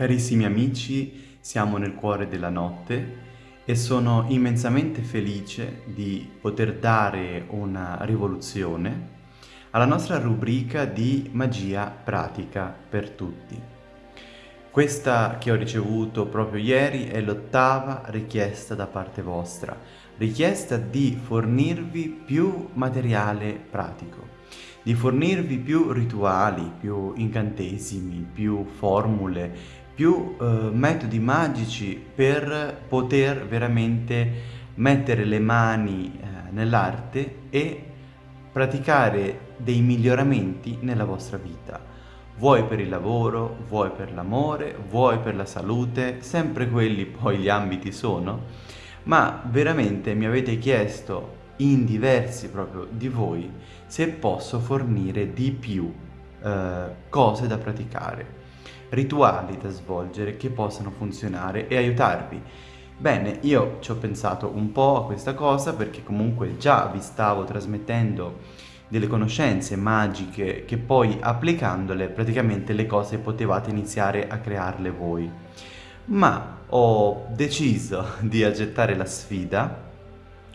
Carissimi amici, siamo nel cuore della notte e sono immensamente felice di poter dare una rivoluzione alla nostra rubrica di magia pratica per tutti. Questa che ho ricevuto proprio ieri è l'ottava richiesta da parte vostra, richiesta di fornirvi più materiale pratico, di fornirvi più rituali, più incantesimi, più formule, più eh, metodi magici per poter veramente mettere le mani eh, nell'arte e praticare dei miglioramenti nella vostra vita. Vuoi per il lavoro, vuoi per l'amore, vuoi per la salute, sempre quelli poi gli ambiti sono, ma veramente mi avete chiesto in diversi proprio di voi se posso fornire di più eh, cose da praticare, rituali da svolgere che possano funzionare e aiutarvi. Bene, io ci ho pensato un po' a questa cosa perché comunque già vi stavo trasmettendo delle conoscenze magiche che poi applicandole praticamente le cose potevate iniziare a crearle voi. Ma ho deciso di accettare la sfida,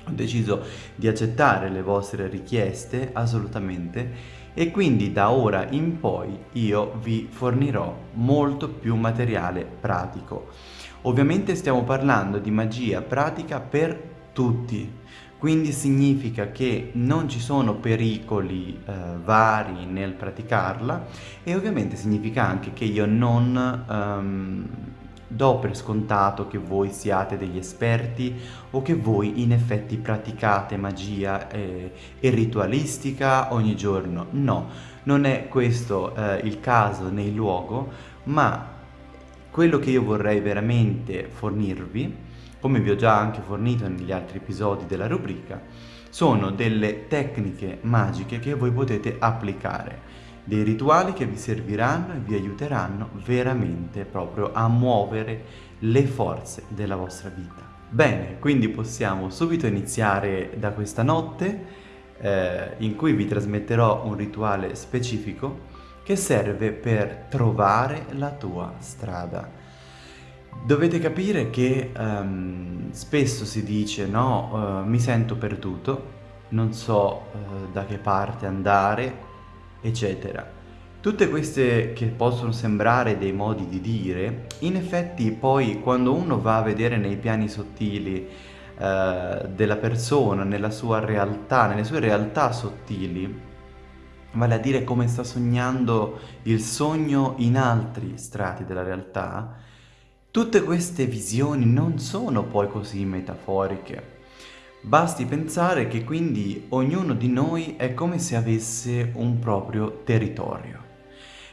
ho deciso di accettare le vostre richieste assolutamente e quindi da ora in poi io vi fornirò molto più materiale pratico. Ovviamente stiamo parlando di magia pratica per tutti, quindi significa che non ci sono pericoli eh, vari nel praticarla e ovviamente significa anche che io non um, do per scontato che voi siate degli esperti o che voi in effetti praticate magia e, e ritualistica ogni giorno. No, non è questo eh, il caso né il luogo, ma quello che io vorrei veramente fornirvi come vi ho già anche fornito negli altri episodi della rubrica, sono delle tecniche magiche che voi potete applicare, dei rituali che vi serviranno e vi aiuteranno veramente proprio a muovere le forze della vostra vita. Bene, quindi possiamo subito iniziare da questa notte eh, in cui vi trasmetterò un rituale specifico che serve per trovare la tua strada. Dovete capire che um, spesso si dice no, uh, mi sento perduto, non so uh, da che parte andare, eccetera. Tutte queste che possono sembrare dei modi di dire, in effetti poi quando uno va a vedere nei piani sottili uh, della persona, nella sua realtà, nelle sue realtà sottili, vale a dire come sta sognando il sogno in altri strati della realtà, Tutte queste visioni non sono poi così metaforiche. Basti pensare che quindi ognuno di noi è come se avesse un proprio territorio.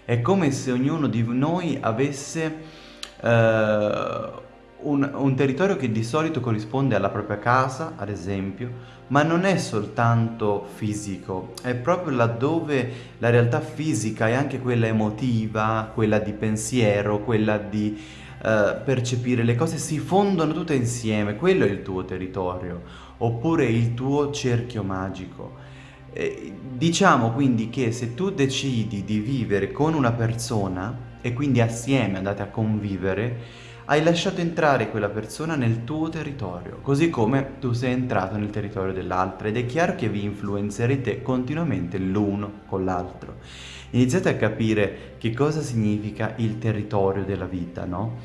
È come se ognuno di noi avesse eh, un, un territorio che di solito corrisponde alla propria casa, ad esempio, ma non è soltanto fisico, è proprio laddove la realtà fisica è anche quella emotiva, quella di pensiero, quella di eh, percepire, le cose si fondono tutte insieme, quello è il tuo territorio, oppure il tuo cerchio magico. Eh, diciamo quindi che se tu decidi di vivere con una persona e quindi assieme andate a convivere, hai lasciato entrare quella persona nel tuo territorio, così come tu sei entrato nel territorio dell'altra ed è chiaro che vi influenzerete continuamente l'uno con l'altro iniziate a capire che cosa significa il territorio della vita, no?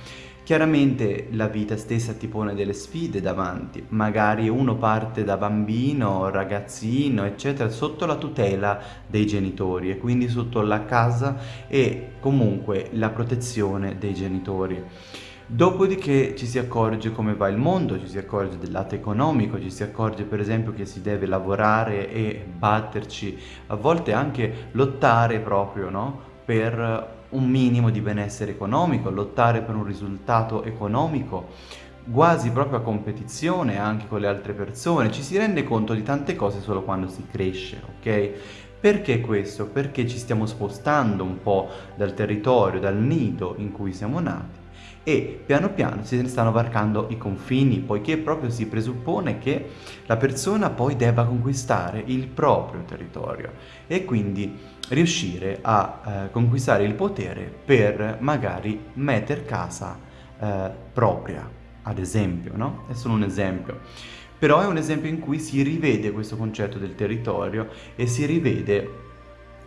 Chiaramente la vita stessa ti pone delle sfide davanti, magari uno parte da bambino, ragazzino, eccetera, sotto la tutela dei genitori e quindi sotto la casa e comunque la protezione dei genitori. Dopodiché ci si accorge come va il mondo, ci si accorge del lato economico, ci si accorge per esempio che si deve lavorare e batterci, a volte anche lottare proprio no? per un minimo di benessere economico, lottare per un risultato economico, quasi proprio a competizione anche con le altre persone, ci si rende conto di tante cose solo quando si cresce, ok? Perché questo? Perché ci stiamo spostando un po' dal territorio, dal nido in cui siamo nati e piano piano si stanno varcando i confini, poiché proprio si presuppone che la persona poi debba conquistare il proprio territorio e quindi riuscire a eh, conquistare il potere per magari mettere casa eh, propria, ad esempio, no? È solo un esempio. Però è un esempio in cui si rivede questo concetto del territorio e si rivede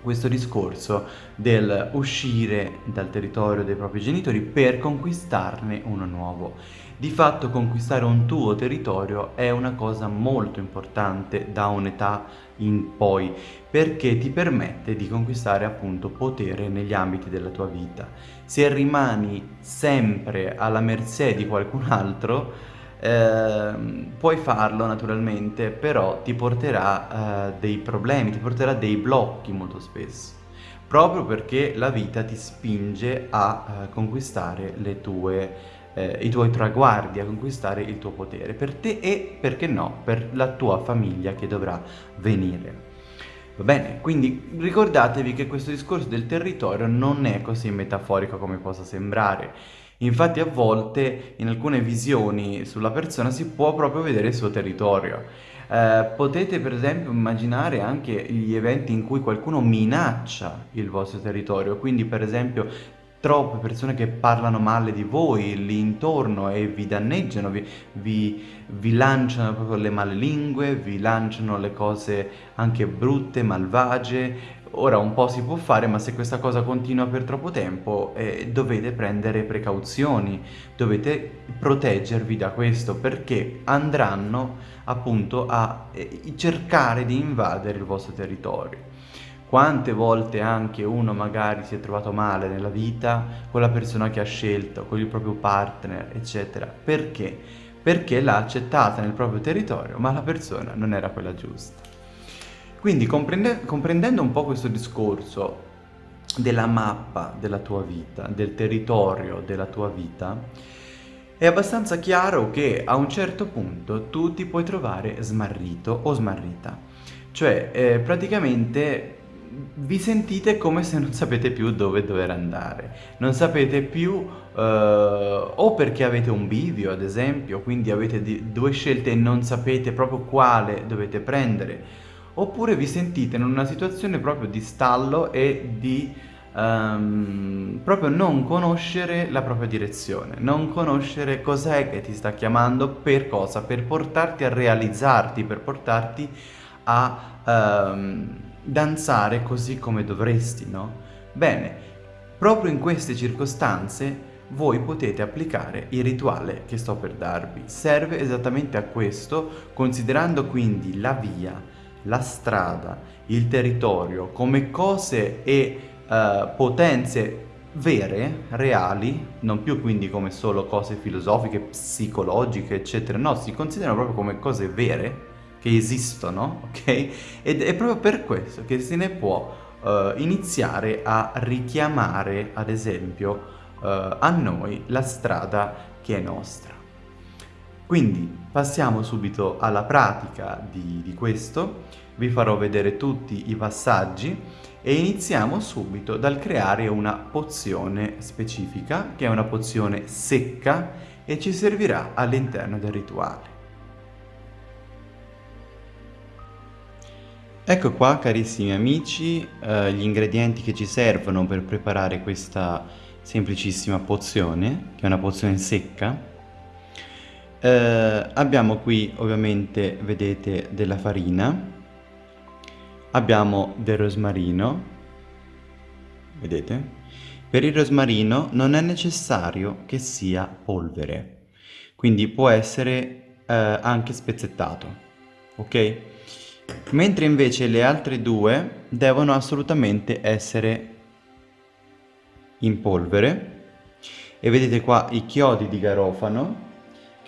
questo discorso del uscire dal territorio dei propri genitori per conquistarne uno nuovo. Di fatto conquistare un tuo territorio è una cosa molto importante da un'età in poi perché ti permette di conquistare appunto potere negli ambiti della tua vita. Se rimani sempre alla mercé di qualcun altro eh, puoi farlo naturalmente, però ti porterà eh, dei problemi, ti porterà dei blocchi molto spesso, proprio perché la vita ti spinge a eh, conquistare tue, eh, i tuoi traguardi, a conquistare il tuo potere, per te e, perché no, per la tua famiglia che dovrà venire. Va bene, quindi ricordatevi che questo discorso del territorio non è così metaforico come possa sembrare. Infatti a volte in alcune visioni sulla persona si può proprio vedere il suo territorio. Eh, potete per esempio immaginare anche gli eventi in cui qualcuno minaccia il vostro territorio, quindi per esempio troppe persone che parlano male di voi lì intorno e vi danneggiano, vi, vi, vi, lanciano proprio le male lingue, vi lanciano le cose anche brutte, malvagie. Ora un po' si può fare, ma se questa cosa continua per troppo tempo eh, dovete prendere precauzioni, dovete proteggervi da questo perché andranno appunto a eh, cercare di invadere il vostro territorio. Quante volte anche uno magari si è trovato male nella vita con la persona che ha scelto, con il proprio partner, eccetera. Perché? Perché l'ha accettata nel proprio territorio, ma la persona non era quella giusta. Quindi comprende comprendendo un po' questo discorso della mappa della tua vita, del territorio della tua vita, è abbastanza chiaro che a un certo punto tu ti puoi trovare smarrito o smarrita. Cioè, eh, praticamente vi sentite come se non sapete più dove dover andare, non sapete più eh, o perché avete un bivio ad esempio, quindi avete due scelte e non sapete proprio quale dovete prendere, oppure vi sentite in una situazione proprio di stallo e di um, proprio non conoscere la propria direzione, non conoscere cos'è che ti sta chiamando, per cosa, per portarti a realizzarti, per portarti a... Um, danzare così come dovresti, no? Bene, proprio in queste circostanze voi potete applicare il rituale che sto per darvi. Serve esattamente a questo, considerando quindi la via, la strada, il territorio come cose e uh, potenze vere, reali, non più quindi come solo cose filosofiche, psicologiche, eccetera, no, si considerano proprio come cose vere, che esistono, ok? Ed è proprio per questo che se ne può uh, iniziare a richiamare, ad esempio, uh, a noi la strada che è nostra. Quindi passiamo subito alla pratica di, di questo, vi farò vedere tutti i passaggi e iniziamo subito dal creare una pozione specifica, che è una pozione secca e ci servirà all'interno del rituale. Ecco qua carissimi amici eh, gli ingredienti che ci servono per preparare questa semplicissima pozione, che è una pozione secca. Eh, abbiamo qui ovviamente, vedete, della farina, abbiamo del rosmarino, vedete? Per il rosmarino non è necessario che sia polvere, quindi può essere eh, anche spezzettato, ok? mentre invece le altre due devono assolutamente essere in polvere e vedete qua i chiodi di garofano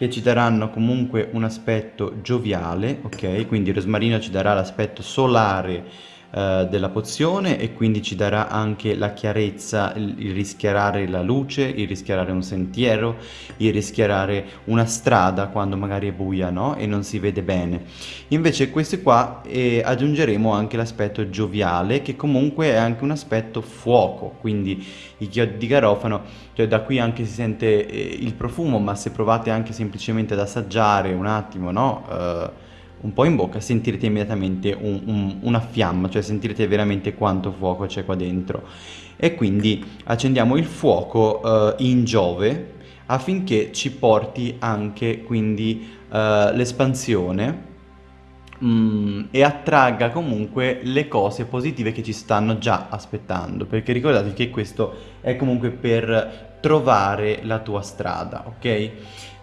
che ci daranno comunque un aspetto gioviale ok? Quindi il rosmarino ci darà l'aspetto solare eh, della pozione e quindi ci darà anche la chiarezza, il, rischiarare la luce, il rischiarare un sentiero, il rischiarare una strada quando magari è buia no? e non si vede bene. Invece queste qua eh, aggiungeremo anche l'aspetto gioviale che comunque è anche un aspetto fuoco, quindi i chiodi di garofano, cioè da qui anche si sente eh, il profumo, ma se provate anche semplicemente ad assaggiare un attimo, no? Uh, un po' in bocca sentirete immediatamente un, un, una fiamma, cioè sentirete veramente quanto fuoco c'è qua dentro. E quindi accendiamo il fuoco uh, in Giove affinché ci porti anche quindi uh, l'espansione mm, e attragga comunque le cose positive che ci stanno già aspettando, perché ricordate che questo è comunque per trovare la tua strada, ok?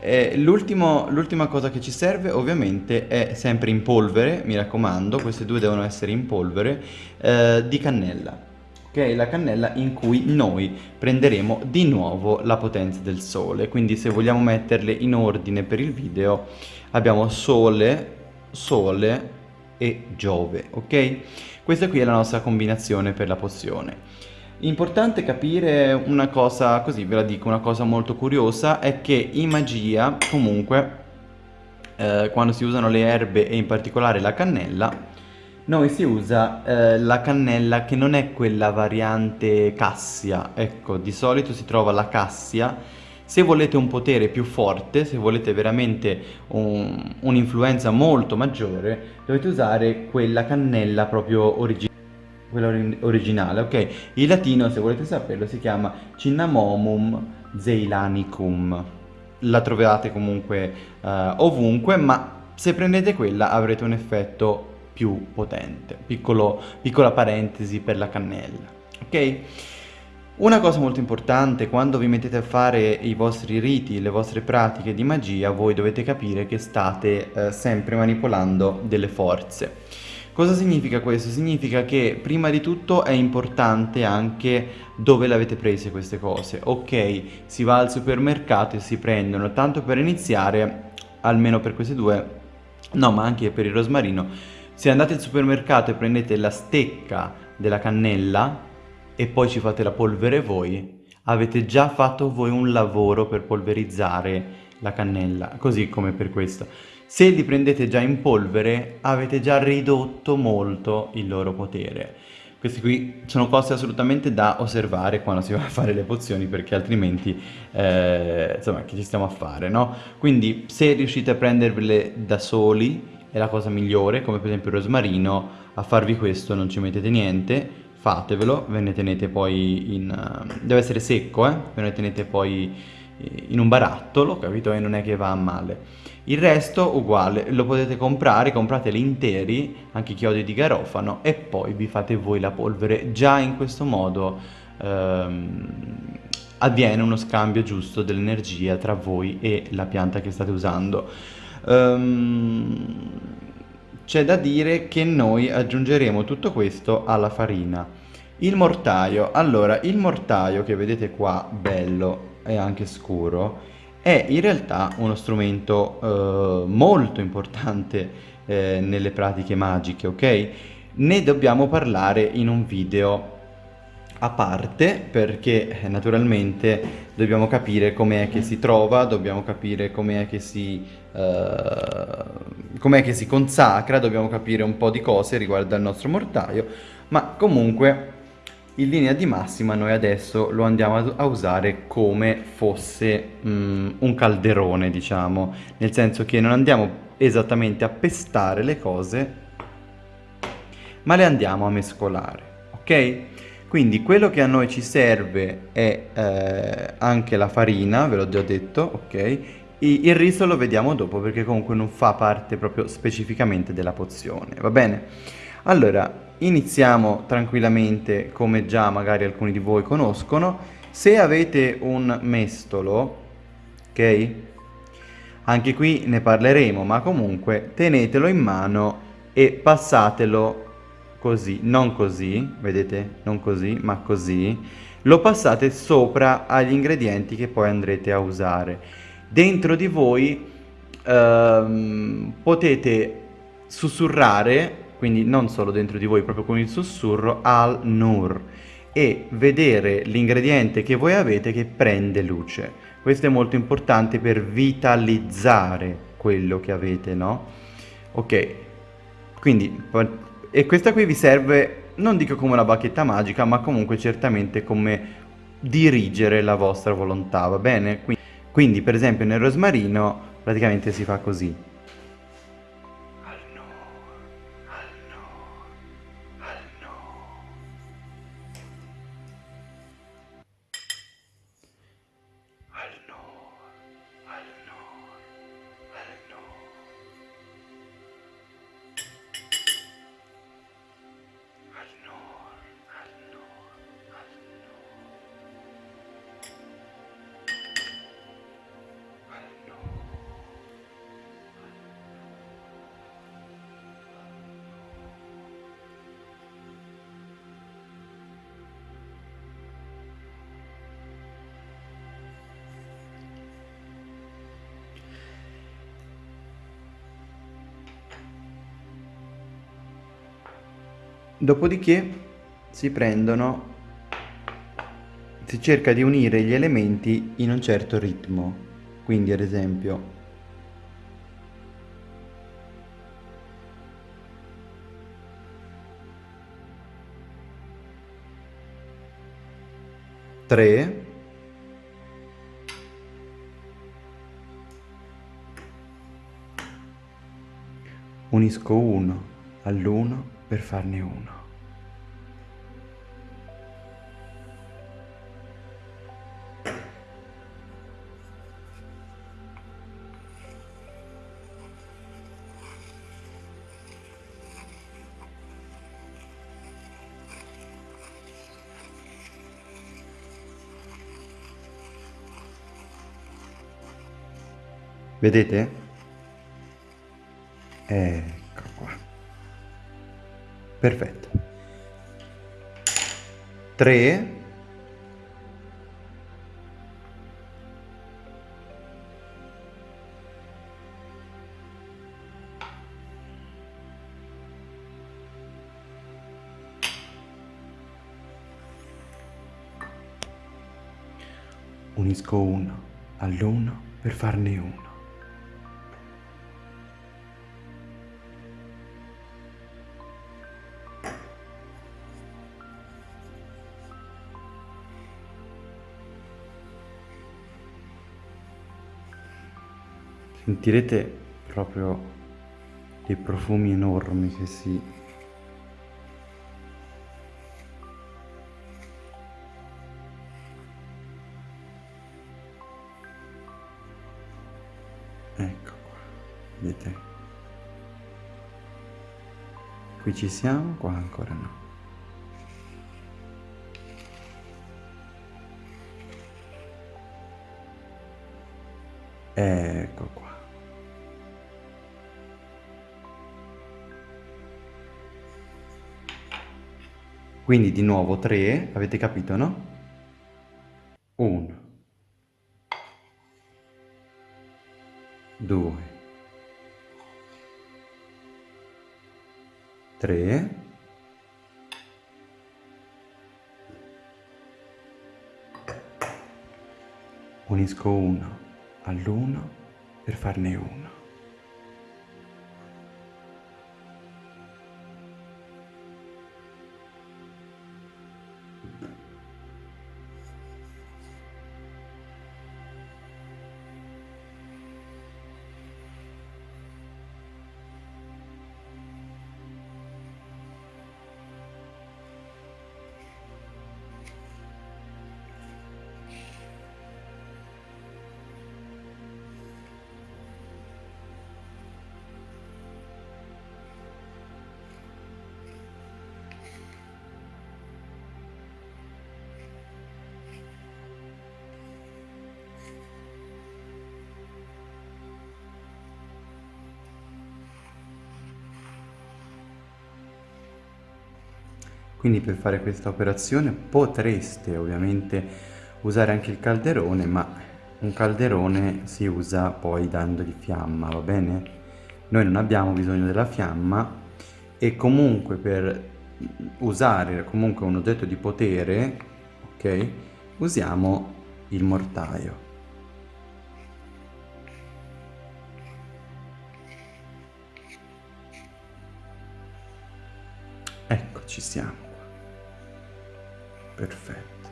Eh, l'ultima cosa che ci serve ovviamente è sempre in polvere, mi raccomando, queste due devono essere in polvere, eh, di cannella. Ok, la cannella in cui noi prenderemo di nuovo la potenza del sole. Quindi se vogliamo metterle in ordine per il video abbiamo sole, sole e giove, ok? Questa qui è la nostra combinazione per la pozione. Importante capire una cosa, così ve la dico, una cosa molto curiosa, è che in magia comunque eh, quando si usano le erbe e in particolare la cannella, noi si usa eh, la cannella che non è quella variante cassia, ecco, di solito si trova la cassia, se volete un potere più forte, se volete veramente un'influenza un molto maggiore, dovete usare quella cannella proprio originale quella originale, ok? Il latino, se volete saperlo, si chiama Cinnamomum zeilanicum. La trovate comunque uh, ovunque, ma se prendete quella avrete un effetto più potente. Piccolo, piccola parentesi per la cannella, ok? Una cosa molto importante, quando vi mettete a fare i vostri riti, le vostre pratiche di magia, voi dovete capire che state eh, sempre manipolando delle forze. Cosa significa questo? Significa che prima di tutto è importante anche dove le avete prese queste cose. Ok, si va al supermercato e si prendono, tanto per iniziare, almeno per queste due, no ma anche per il rosmarino, se andate al supermercato e prendete la stecca della cannella e poi ci fate la polvere voi, avete già fatto voi un lavoro per polverizzare la cannella, così come per questo. Se li prendete già in polvere avete già ridotto molto il loro potere. Queste qui sono cose assolutamente da osservare quando si va a fare le pozioni perché altrimenti, eh, insomma, che ci stiamo a fare, no? Quindi se riuscite a prendervele da soli è la cosa migliore, come per esempio il rosmarino, a farvi questo non ci mettete niente, fatevelo, ve ne tenete poi in... Uh, deve essere secco, eh? Ve ne tenete poi in un barattolo, capito? E non è che va a male. Il resto uguale, lo potete comprare, comprateli interi, anche i chiodi di garofano, e poi vi fate voi la polvere. Già in questo modo ehm, avviene uno scambio giusto dell'energia tra voi e la pianta che state usando. Um, c'è da dire che noi aggiungeremo tutto questo alla farina. Il mortaio, allora il mortaio che vedete qua bello e anche scuro è in realtà uno strumento eh, molto importante eh, nelle pratiche magiche, ok? Ne dobbiamo parlare in un video a parte perché eh, naturalmente dobbiamo capire com'è che si trova, dobbiamo capire com'è che si, uh, com'è che si consacra, dobbiamo capire un po' di cose riguardo al nostro mortaio, ma comunque in linea di massima noi adesso lo andiamo a usare come fosse um, un calderone diciamo nel senso che non andiamo esattamente a pestare le cose ma le andiamo a mescolare ok quindi quello che a noi ci serve è eh, anche la farina ve l'ho già detto ok il riso lo vediamo dopo perché comunque non fa parte proprio specificamente della pozione va bene allora iniziamo tranquillamente come già magari alcuni di voi conoscono. Se avete un mestolo, ok? Anche qui ne parleremo, ma comunque tenetelo in mano e passatelo così, non così, vedete? Non così, ma così. Lo passate sopra agli ingredienti che poi andrete a usare. Dentro di voi ehm, potete sussurrare quindi non solo dentro di voi, proprio con il sussurro, al-nur e vedere l'ingrediente che voi avete che prende luce. Questo è molto importante per vitalizzare quello che avete, no? Ok, quindi, e questa qui vi serve, non dico come una bacchetta magica, ma comunque certamente come dirigere la vostra volontà, va bene? Quindi, per esempio nel rosmarino praticamente si fa così. Dopodiché si prendono, si cerca di unire gli elementi in un certo ritmo. Quindi ad esempio tre unisco uno all'uno per farne uno. Vedete? Ecco qua. Perfetto. 3 unisco uno all'uno per farne uno. Sentirete proprio dei profumi enormi che si ecco qua vedete? Qui ci siamo qua ancora no. Ecco qua Quindi di nuovo 3, avete capito, no? 1, 2, 3, unisco 1 all'1 per farne 1. Quindi per fare questa operazione potreste ovviamente usare anche il calderone, ma un calderone si usa poi dandogli fiamma, va bene? Noi non abbiamo bisogno della fiamma e comunque per usare comunque un oggetto di potere, ok, usiamo il mortaio. Ecco, ci siamo. Perfetto.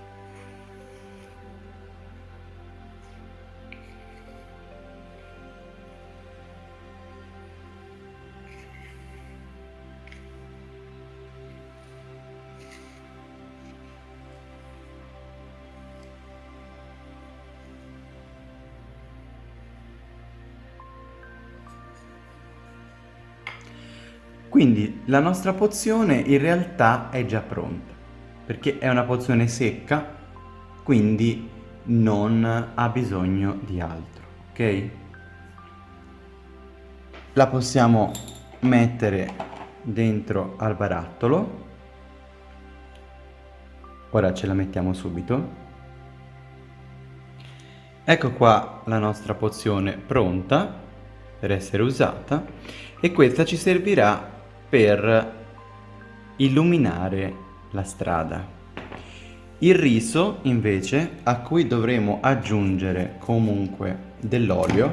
Quindi la nostra pozione in realtà è già pronta, perché è una pozione secca, quindi non ha bisogno di altro, ok? La possiamo mettere dentro al barattolo. Ora ce la mettiamo subito. Ecco qua la nostra pozione pronta per essere usata e questa ci servirà per illuminare la strada. Il riso invece a cui dovremo aggiungere comunque dell'olio,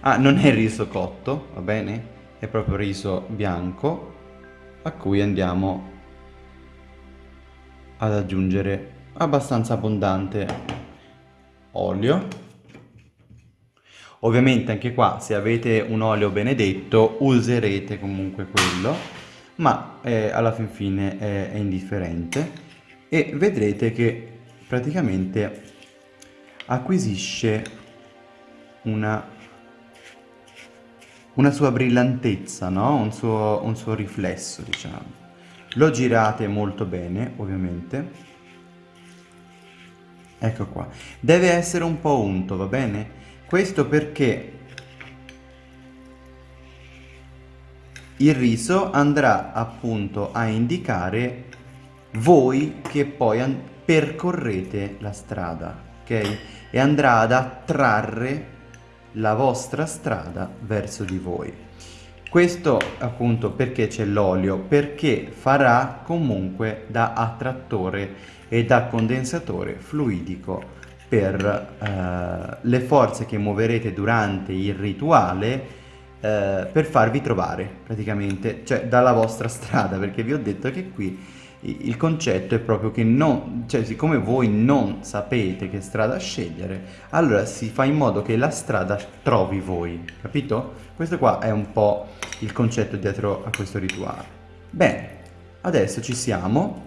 ah non è riso cotto, va bene? È proprio riso bianco a cui andiamo ad aggiungere abbastanza abbondante olio Ovviamente anche qua se avete un olio benedetto userete comunque quello, ma eh, alla fin fine è, è indifferente e vedrete che praticamente acquisisce una, una sua brillantezza, no? un, suo, un suo riflesso diciamo. Lo girate molto bene ovviamente. Ecco qua. Deve essere un po' unto, va bene? Questo perché il riso andrà appunto a indicare voi che poi percorrete la strada, ok? E andrà ad attrarre la vostra strada verso di voi. Questo appunto perché c'è l'olio? Perché farà comunque da attrattore e da condensatore fluidico per eh, le forze che muoverete durante il rituale eh, per farvi trovare praticamente, cioè dalla vostra strada, perché vi ho detto che qui il concetto è proprio che non, cioè siccome voi non sapete che strada scegliere, allora si fa in modo che la strada trovi voi, capito? Questo qua è un po' il concetto dietro a questo rituale. Bene, adesso ci siamo,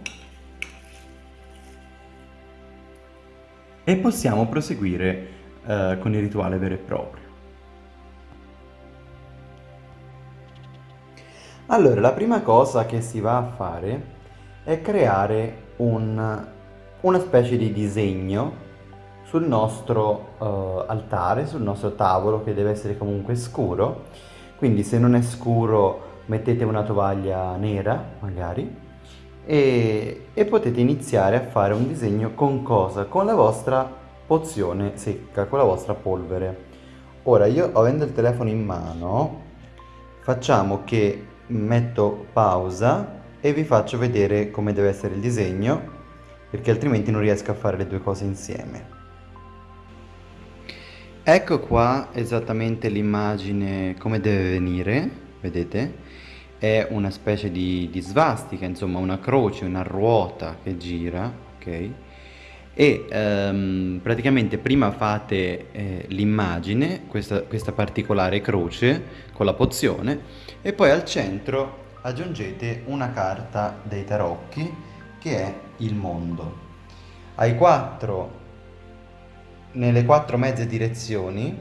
e possiamo proseguire eh, con il rituale vero e proprio. Allora, la prima cosa che si va a fare è creare un, una specie di disegno sul nostro uh, altare, sul nostro tavolo che deve essere comunque scuro, quindi se non è scuro mettete una tovaglia nera magari e, e potete iniziare a fare un disegno con cosa? Con la vostra pozione secca, con la vostra polvere. Ora io avendo il telefono in mano facciamo che metto pausa e vi faccio vedere come deve essere il disegno perché altrimenti non riesco a fare le due cose insieme. Ecco qua esattamente l'immagine come deve venire, vedete? è una specie di, di svastica, insomma una croce, una ruota che gira, ok? E um, praticamente prima fate eh, l'immagine, questa, questa particolare croce con la pozione, e poi al centro aggiungete una carta dei tarocchi che è il mondo. Ai quattro, nelle quattro mezze direzioni,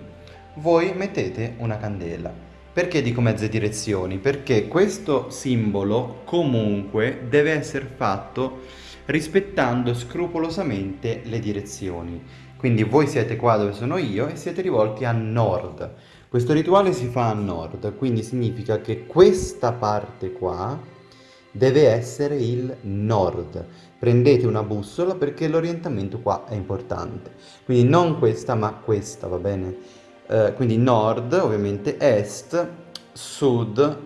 voi mettete una candela. Perché dico mezze direzioni? Perché questo simbolo comunque deve essere fatto rispettando scrupolosamente le direzioni. Quindi voi siete qua dove sono io e siete rivolti a nord. Questo rituale si fa a nord, quindi significa che questa parte qua deve essere il nord. Prendete una bussola perché l'orientamento qua è importante. Quindi non questa ma questa, va bene? Eh, quindi nord ovviamente, est, sud,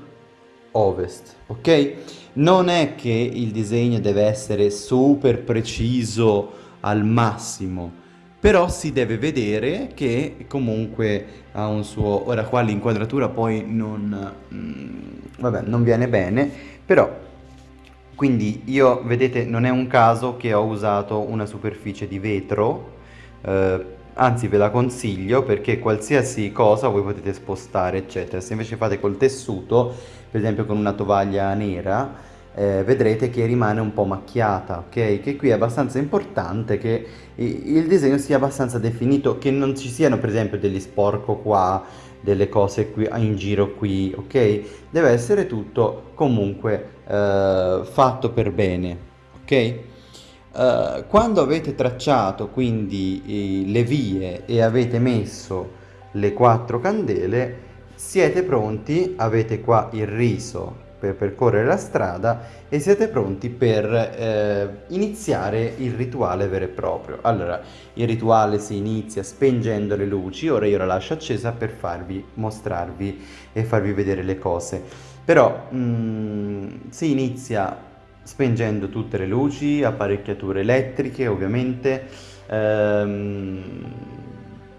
ovest, ok? Non è che il disegno deve essere super preciso al massimo, però si deve vedere che comunque ha un suo... Ora qua l'inquadratura poi non... Mm, vabbè, non viene bene, però... Quindi io, vedete, non è un caso che ho usato una superficie di vetro, eh, anzi ve la consiglio perché qualsiasi cosa voi potete spostare eccetera. Se invece fate col tessuto per esempio con una tovaglia nera eh, vedrete che rimane un po' macchiata ok? Che qui è abbastanza importante che il disegno sia abbastanza definito che non ci siano per esempio degli sporco qua delle cose qui in giro qui ok? Deve essere tutto comunque eh, fatto per bene ok Uh, quando avete tracciato quindi eh, le vie e avete messo le quattro candele siete pronti, avete qua il riso per percorrere la strada e siete pronti per eh, iniziare il rituale vero e proprio. Allora, il rituale si inizia spengendo le luci, ora io la lascio accesa per farvi mostrarvi e farvi vedere le cose. Però mm, si inizia spengendo tutte le luci, apparecchiature elettriche ovviamente, ehm,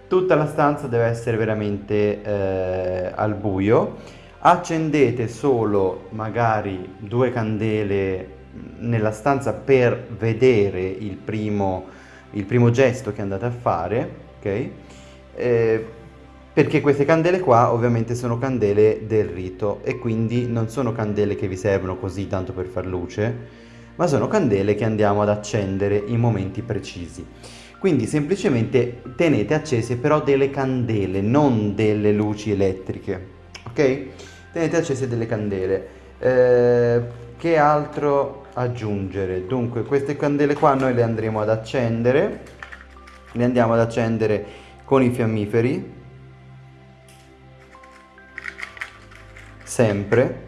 tutta la stanza deve essere veramente eh, al buio, accendete solo magari due candele nella stanza per vedere il primo, il primo gesto che andate a fare, ok? Eh, perché queste candele qua ovviamente sono candele del rito e quindi non sono candele che vi servono così tanto per far luce, ma sono candele che andiamo ad accendere in momenti precisi. Quindi semplicemente tenete accese però delle candele, non delle luci elettriche, ok? Tenete accese delle candele. Eh, che altro aggiungere? Dunque queste candele qua noi le andremo ad accendere, le andiamo ad accendere con i fiammiferi sempre.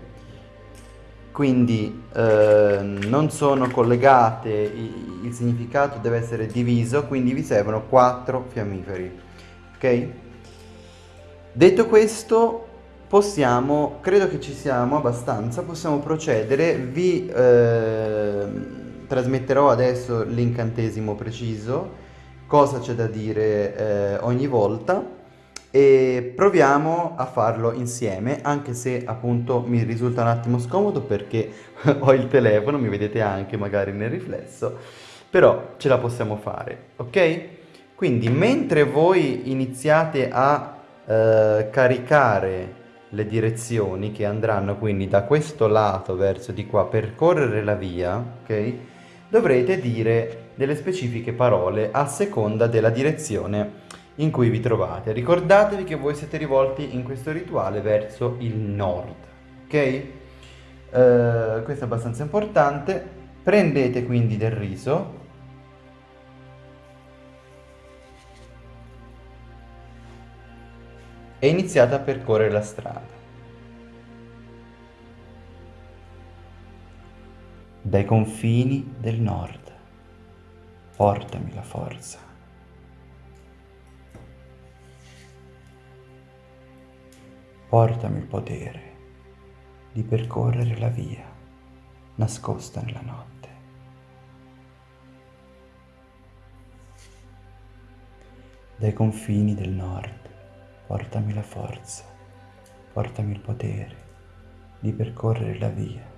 Quindi eh, non sono collegate, il, significato deve essere diviso, quindi vi servono quattro fiammiferi, ok? Detto questo, possiamo, credo che ci siamo abbastanza, possiamo procedere, vi eh, trasmetterò adesso l'incantesimo preciso, cosa c'è da dire eh, ogni volta, e proviamo a farlo insieme anche se appunto mi risulta un attimo scomodo perché ho il telefono, mi vedete anche magari nel riflesso, però ce la possiamo fare, ok? Quindi mentre voi iniziate a eh, caricare le direzioni che andranno quindi da questo lato verso di qua, percorrere la via, ok? Dovrete dire delle specifiche parole a seconda della direzione in cui vi trovate. Ricordatevi che voi siete rivolti in questo rituale verso il nord, ok? Uh, questo è abbastanza importante. Prendete quindi del riso. E iniziate a percorrere la strada. Dai confini del nord. Portami la forza. Portami il potere di percorrere la via nascosta nella notte. Dai confini del nord, portami la forza, portami il potere di percorrere la via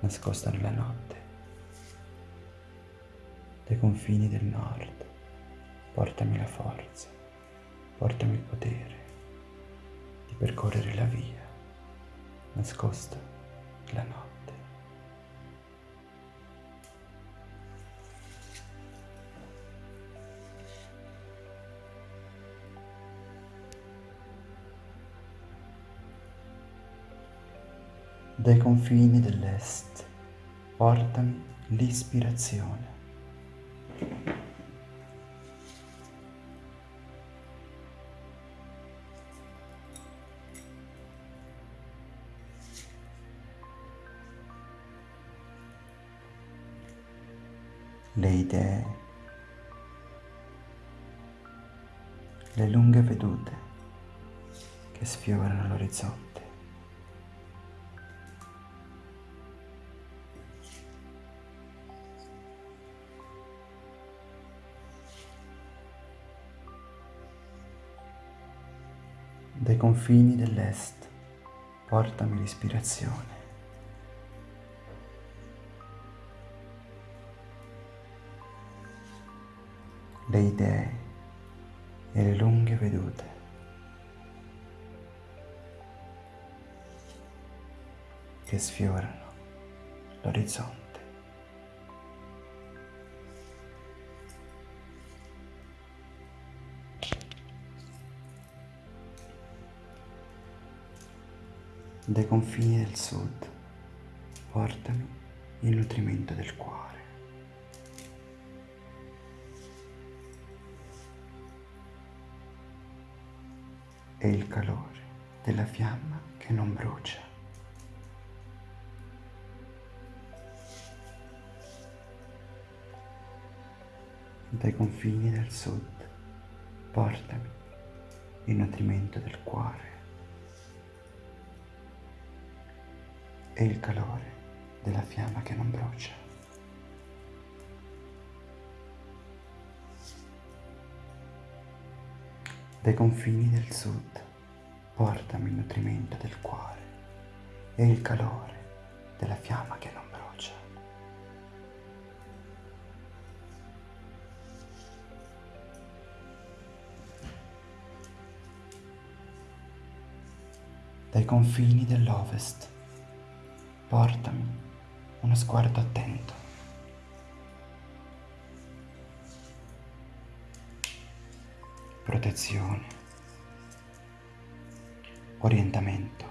nascosta nella notte. Dai confini del nord, portami la forza, portami il potere percorrere la via nascosta la notte. Dai confini dell'est portami l'ispirazione. le idee, le lunghe vedute che sfiorano l'orizzonte. dai confini dell'est portami l'ispirazione. Le idee e le lunghe vedute. che sfiorano l'orizzonte. Dai confini del sud portami il nutrimento del cuore. E il calore della fiamma che non brucia. Dai confini del sud portami il nutrimento del cuore. e il calore della fiamma che non brucia. Dai confini del sud portami il nutrimento del cuore e il calore della fiamma che non brucia. Dai confini dell'ovest portami uno sguardo attento. Protezione. Orientamento.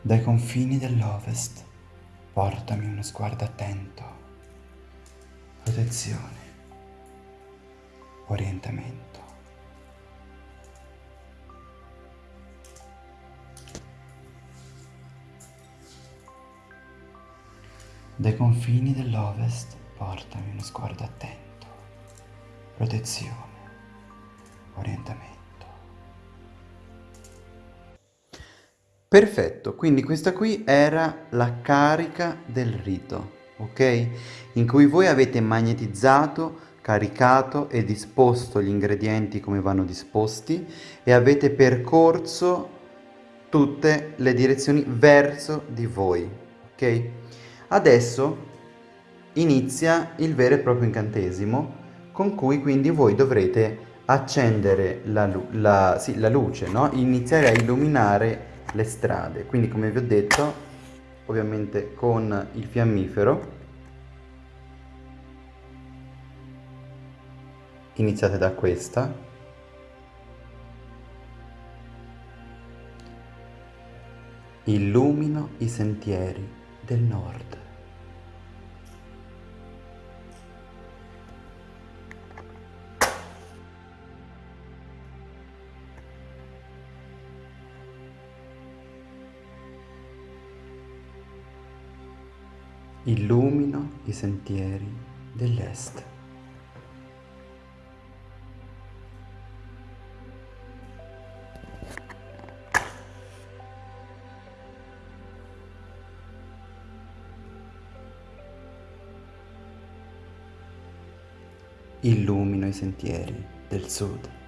Dai confini dell'ovest portami uno sguardo attento. Protezione. Orientamento. Dai confini dell'Ovest portami uno sguardo attento, protezione, orientamento. Perfetto, quindi questa qui era la carica del rito, ok? In cui voi avete magnetizzato, caricato e disposto gli ingredienti come vanno disposti e avete percorso tutte le direzioni verso di voi, ok? Adesso inizia il vero e proprio incantesimo con cui quindi voi dovrete accendere la, la, sì, la luce, no? iniziare a illuminare le strade. Quindi come vi ho detto, ovviamente con il fiammifero, iniziate da questa, illumino i sentieri del nord. Illumino i sentieri dell'est. Illumino i sentieri del sud.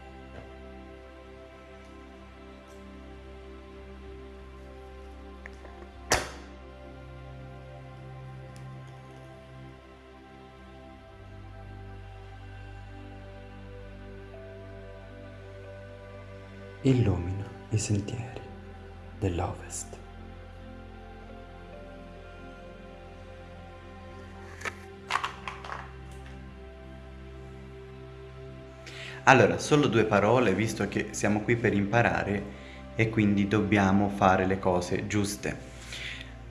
Illumina i sentieri dell'Ovest. Allora, solo due parole, visto che siamo qui per imparare e quindi dobbiamo fare le cose giuste.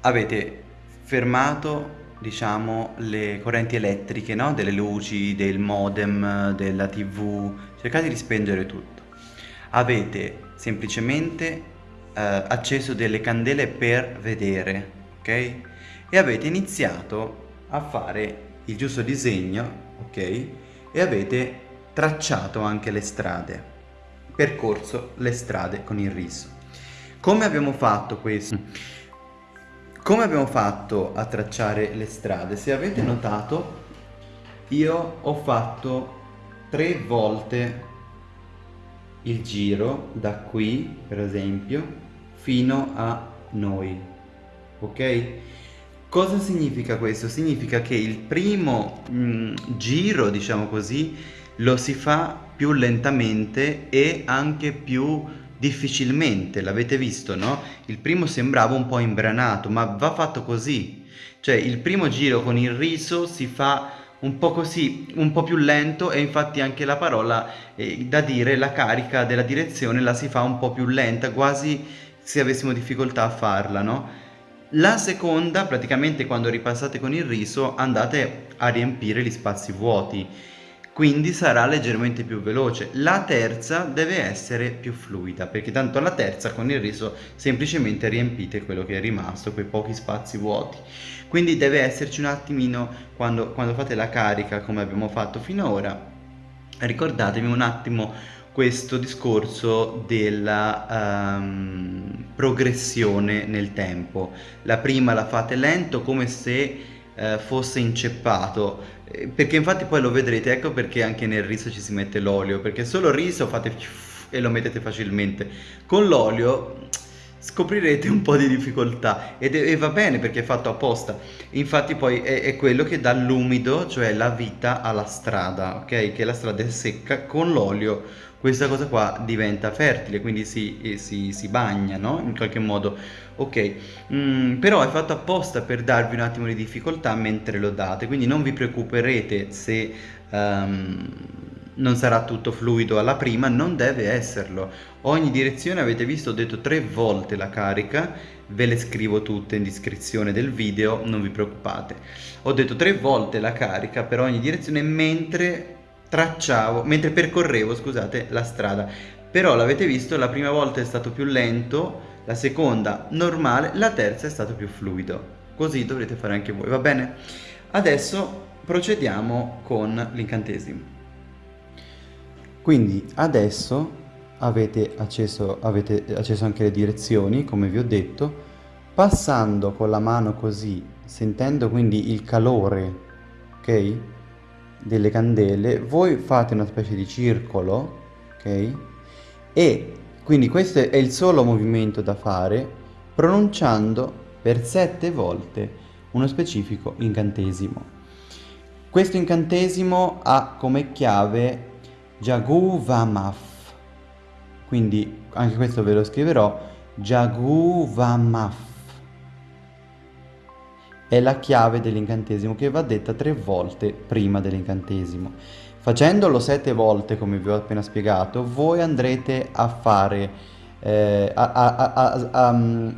Avete fermato, diciamo, le correnti elettriche, no? Delle luci, del modem, della tv, cercate di spengere tutto avete semplicemente eh, acceso delle candele per vedere, ok? E avete iniziato a fare il giusto disegno, ok? E avete tracciato anche le strade, percorso le strade con il riso. Come abbiamo fatto questo? Come abbiamo fatto a tracciare le strade? Se avete notato, io ho fatto tre volte il giro da qui per esempio fino a noi ok? Cosa significa questo? Significa che il primo mh, mm, giro diciamo così lo si fa più lentamente e anche più difficilmente. L'avete visto no? Il primo sembrava un po' imbranato ma va fatto così. Cioè il primo giro con il riso si fa un po' così, un po' più lento e infatti anche la parola eh, da dire, la carica della direzione la si fa un po' più lenta, quasi se avessimo difficoltà a farla, no? La seconda, praticamente quando ripassate con il riso, andate a riempire gli spazi vuoti quindi sarà leggermente più veloce. La terza deve essere più fluida, perché tanto alla terza con il riso semplicemente riempite quello che è rimasto, quei pochi spazi vuoti. Quindi deve esserci un attimino, quando, quando fate la carica come abbiamo fatto finora, ricordatevi un attimo questo discorso della um, progressione nel tempo. La prima la fate lento come se uh, fosse inceppato eh, perché infatti poi lo vedrete, ecco perché anche nel riso ci si mette l'olio, perché solo il riso fate e lo mettete facilmente. Con l'olio scoprirete un po' di difficoltà. Ed è, e va bene perché è fatto apposta. Infatti poi è, è, quello che dà l'umido cioè la vita alla strada ok? Che la strada è secca con l'olio. Questa cosa qua diventa fertile quindi si, si, si bagna no? In qualche modo. Ok. Mm, però è fatto apposta per darvi un attimo di difficoltà mentre lo date. Quindi non vi preoccuperete se um, non sarà tutto fluido alla prima non deve esserlo ogni direzione avete visto ho detto tre volte la carica ve le scrivo tutte in descrizione del video non vi preoccupate ho detto tre volte la carica per ogni direzione mentre tracciavo mentre percorrevo scusate la strada però l'avete visto la prima volta è stato più lento la seconda normale, la terza è stato più fluido. Così dovrete fare anche voi, va bene? Adesso procediamo con l'incantesimo. Quindi adesso avete acceso, avete acceso anche le direzioni, come vi ho detto, passando con la mano così, sentendo quindi il calore, ok? Delle candele, voi fate una specie di circolo, ok? E quindi questo è il solo movimento da fare pronunciando per sette volte uno specifico incantesimo. Questo incantesimo ha come chiave Jaguvamaf, quindi anche questo ve lo scriverò, Jaguvamaf. È la chiave dell'incantesimo che va detta tre volte prima dell'incantesimo. Facendolo sette volte, come vi ho appena spiegato, voi andrete a fare, eh, a, a, a, a um,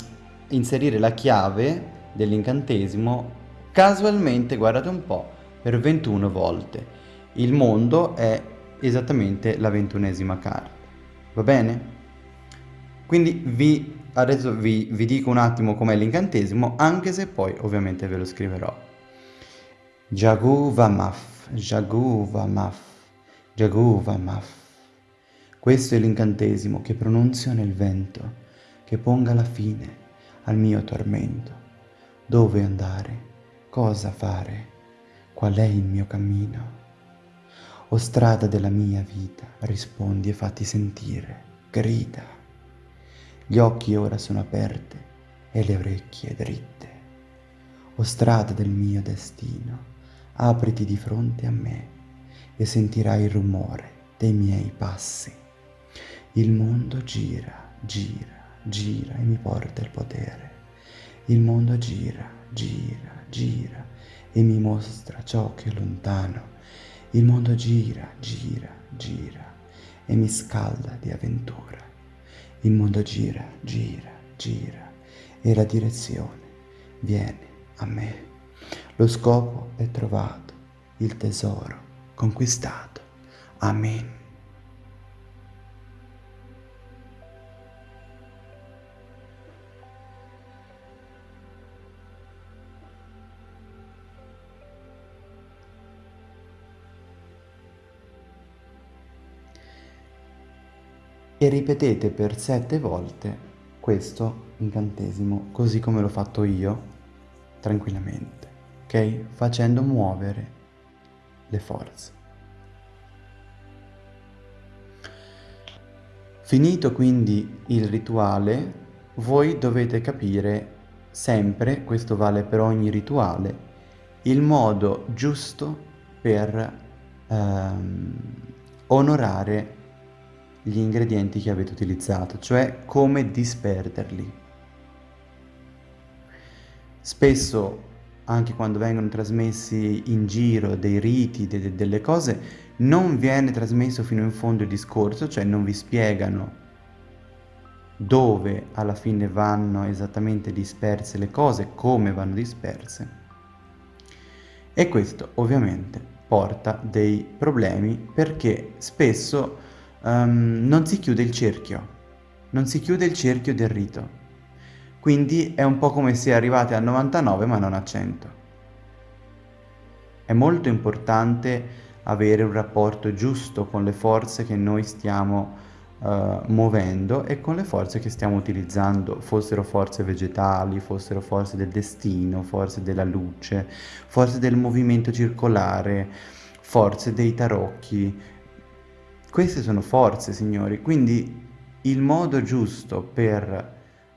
inserire la chiave dell'incantesimo casualmente, guardate un po', per 21 volte. Il mondo è esattamente la ventunesima carta. Va bene? Quindi vi, adesso vi, vi dico un attimo com'è l'incantesimo, anche se poi ovviamente ve lo scriverò. Jagu Vamaf Jaguvamaf, Jaguvamaf. Questo è l'incantesimo che pronunzio nel vento, che ponga la fine al mio tormento. Dove andare? Cosa fare? Qual è il mio cammino? O strada della mia vita, rispondi e fatti sentire, grida. Gli occhi ora sono aperti e le orecchie dritte. O strada del mio destino, apriti di fronte a me e sentirai il rumore dei miei passi. Il mondo gira, gira, gira e mi porta il potere. Il mondo gira, gira, gira e mi mostra ciò che è lontano. Il mondo gira, gira, gira e mi scalda di avventura. Il mondo gira, gira, gira e la direzione viene a me. Lo scopo è trovato, il tesoro conquistato. Amen. E ripetete per sette volte questo incantesimo, così come l'ho fatto io, tranquillamente ok? Facendo muovere le forze. Finito quindi il rituale, voi dovete capire sempre, questo vale per ogni rituale, il modo giusto per ehm, onorare gli ingredienti che avete utilizzato, cioè come disperderli. Spesso, anche quando vengono trasmessi in giro dei riti, de delle cose, non viene trasmesso fino in fondo il discorso, cioè non vi spiegano dove alla fine vanno esattamente disperse le cose, come vanno disperse. E questo ovviamente porta dei problemi perché spesso um, non si chiude il cerchio, non si chiude il cerchio del rito. Quindi è un po' come se arrivate a 99 ma non a 100. È molto importante avere un rapporto giusto con le forze che noi stiamo uh, muovendo e con le forze che stiamo utilizzando, fossero forze vegetali, fossero forze del destino, forze della luce, forze del movimento circolare, forze dei tarocchi. Queste sono forze, signori, quindi il modo giusto per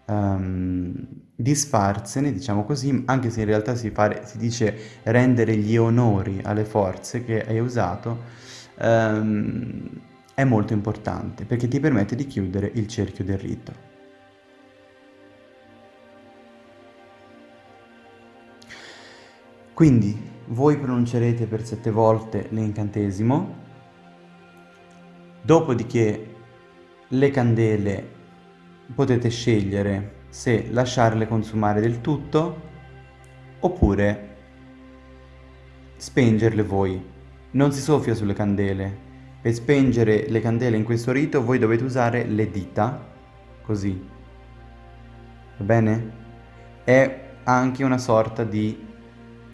um, disfarsene, diciamo così, anche se in realtà si, fare, si, dice rendere gli onori alle forze che hai usato, um, è molto importante perché ti permette di chiudere il cerchio del rito. Quindi voi pronuncerete per sette volte l'incantesimo, dopodiché le candele potete scegliere se lasciarle consumare del tutto oppure spengerle voi. Non si soffia sulle candele. Per spengere le candele in questo rito voi dovete usare le dita, così. Va bene? È anche una sorta di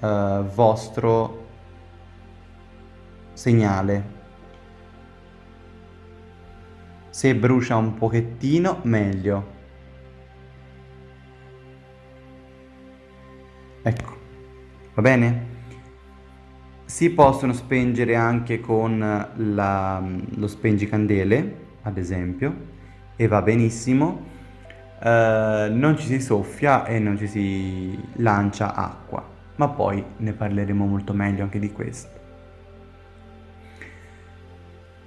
uh, vostro segnale Se brucia un pochettino, meglio. Ecco, va bene? Si possono spengere anche con la, lo spengicandele, ad esempio, e va benissimo. Uh, non ci si soffia e non ci si lancia acqua, ma poi ne parleremo molto meglio anche di questo.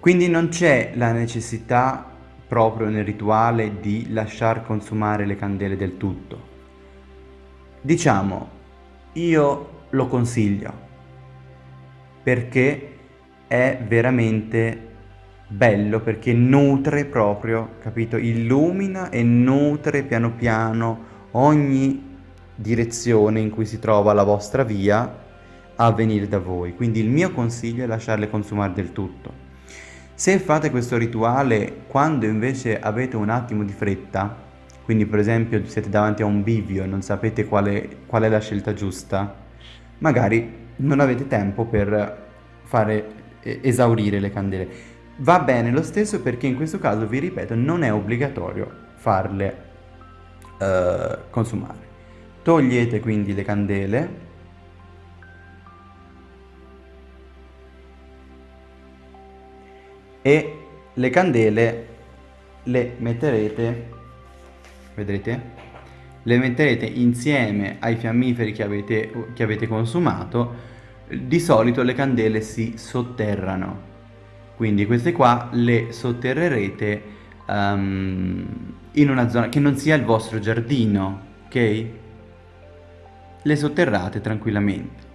Quindi non c'è la necessità proprio nel rituale di lasciar consumare le candele del tutto. Diciamo, io lo consiglio perché è veramente bello, perché nutre proprio, capito? Illumina e nutre piano piano ogni direzione in cui si trova la vostra via a venire da voi. Quindi il mio consiglio è lasciarle consumare del tutto. Se fate questo rituale quando invece avete un attimo di fretta, quindi per esempio siete davanti a un bivio e non sapete quale, qual è la scelta giusta, magari non avete tempo per fare esaurire le candele. Va bene lo stesso perché in questo caso, vi ripeto, non è obbligatorio farle uh, consumare. Togliete quindi le candele e le candele le metterete, vedrete, le metterete insieme ai fiammiferi che avete, che avete consumato, di solito le candele si sotterrano, quindi queste qua le sotterrerete um, in una zona che non sia il vostro giardino, ok? Le sotterrate tranquillamente.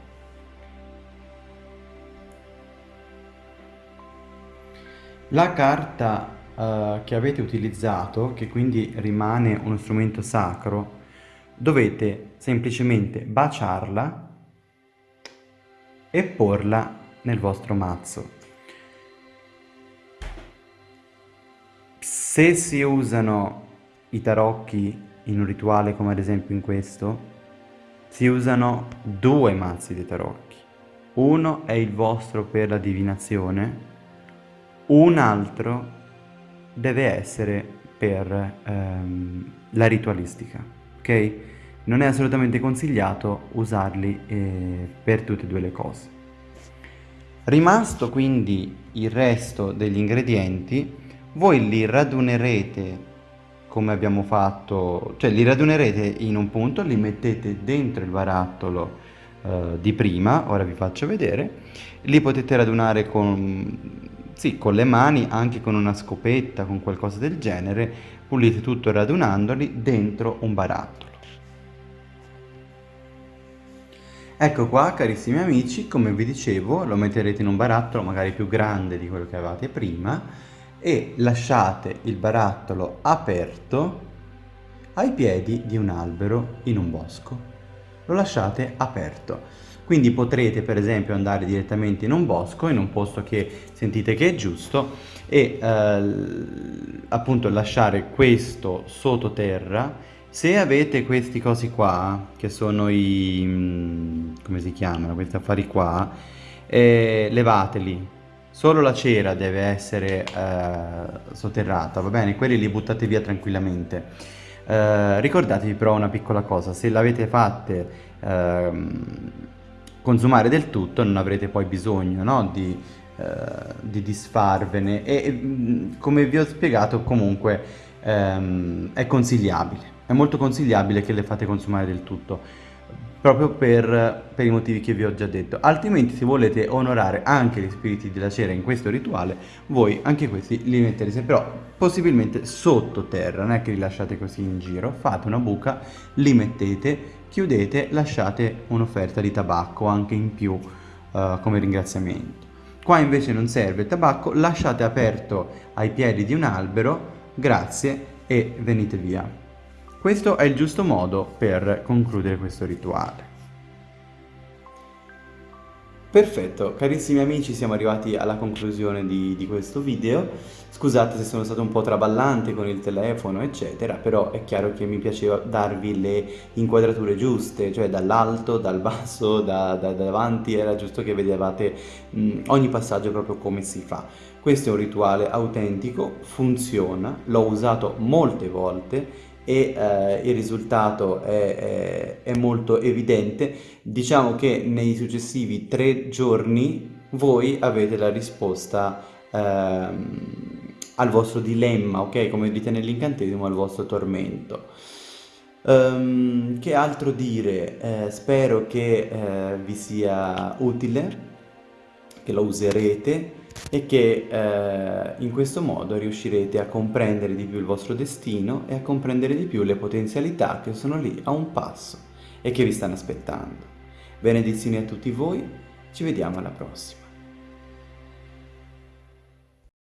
La carta uh, che avete utilizzato, che quindi rimane uno strumento sacro, dovete semplicemente baciarla e porla nel vostro mazzo. Se si usano i tarocchi in un rituale come ad esempio in questo, si usano due mazzi di tarocchi. Uno è il vostro per la divinazione un altro deve essere per ehm, la ritualistica, ok? Non è assolutamente consigliato usarli eh, per tutte e due le cose. Rimasto quindi il resto degli ingredienti, voi li radunerete come abbiamo fatto, cioè li radunerete in un punto, li mettete dentro il barattolo eh, di prima, ora vi faccio vedere, li potete radunare con, sì, con le mani, anche con una scopetta, con qualcosa del genere, pulite tutto radunandoli dentro un barattolo. Ecco qua carissimi amici, come vi dicevo, lo metterete in un barattolo magari più grande di quello che avevate prima e lasciate il barattolo aperto ai piedi di un albero in un bosco. Lo lasciate aperto. Quindi potrete per esempio andare direttamente in un bosco, in un posto che sentite che è giusto e eh, appunto lasciare questo sottoterra se avete questi cosi qua, che sono i... Mm, come si chiamano, questi affari qua, eh, levateli. Solo la cera deve essere eh, sotterrata, va bene? Quelli li buttate via tranquillamente. Eh, ricordatevi però una piccola cosa, se l'avete fatte ehm, consumare del tutto non avrete poi bisogno no? di, eh, di disfarvene. E come vi ho spiegato comunque ehm, è consigliabile. È molto consigliabile che le fate consumare del tutto proprio per, per, i motivi che vi ho già detto. Altrimenti se volete onorare anche gli spiriti della cera in questo rituale voi anche questi li metterete però possibilmente sottoterra non è che li lasciate così in giro. Fate una buca li mettete chiudete lasciate un'offerta di tabacco anche in più uh, come ringraziamento qua invece non serve il tabacco lasciate aperto ai piedi di un albero grazie e venite via questo è il giusto modo per concludere questo rituale. Perfetto, carissimi amici siamo arrivati alla conclusione di, di, questo video. Scusate se sono stato un po' traballante con il telefono eccetera Però è chiaro che mi piaceva darvi le inquadrature giuste Cioè dall'alto, dal basso, da, da, da, davanti Era giusto che vedevate mh, ogni passaggio proprio come si fa. Questo è un rituale autentico, funziona L'ho usato molte volte e eh, il risultato è, è, è, molto evidente, diciamo che nei successivi tre giorni voi avete la risposta ehm, al vostro dilemma, ok? Come dite nell'incantesimo, al vostro tormento. Um, che altro dire? Eh, spero che eh, vi sia utile, che lo userete e che eh, in questo modo riuscirete a comprendere di più il vostro destino e a comprendere di più le potenzialità che sono lì a un passo e che vi stanno aspettando. Benedizioni a tutti voi, ci vediamo alla prossima.